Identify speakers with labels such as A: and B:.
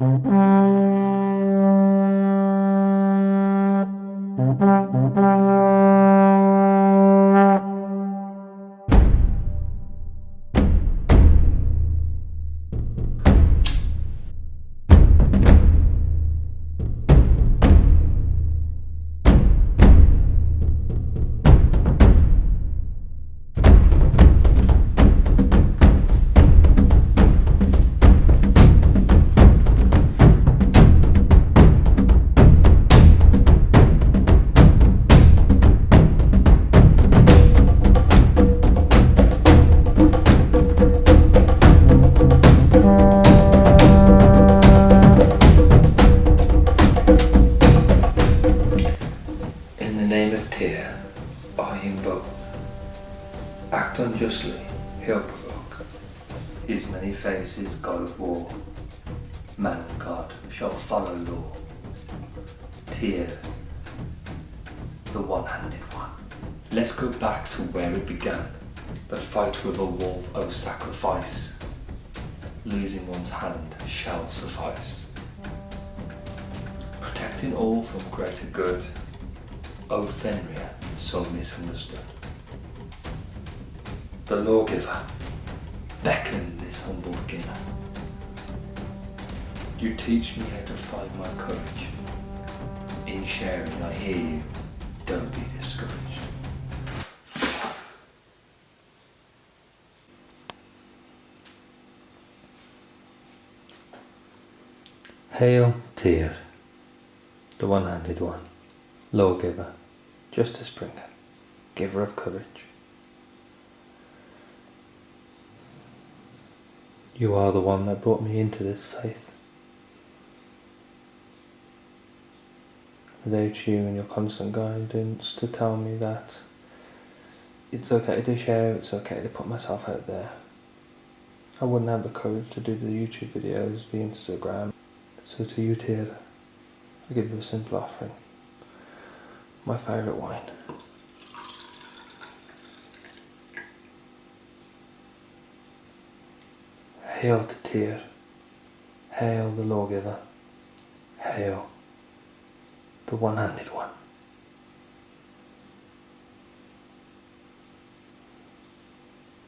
A: In the name of Tyr, I invoke. Act unjustly, he'll provoke. His many faces, God of war. Man and God shall follow law. Tyr, the one-handed one. Let's go back to where it began. The fight with a wolf of sacrifice. Losing one's hand shall suffice. Protecting all from greater good. O Fenrir, so misunderstood. The lawgiver, beckon this humble beginner. You teach me how to find my courage. In sharing, I hear you, don't be discouraged. Hail, Tyr, the one-handed one, lawgiver, justice bringer, giver of courage. You are the one that brought me into this faith. Without you and your constant guidance to tell me that it's okay to share, it's okay to put myself out there. I wouldn't have the courage to do the YouTube videos, the Instagram. So to you, Tyr, I give you a simple offering. My favourite wine. Hail to Tyr. Hail the lawgiver. Hail the one-handed one.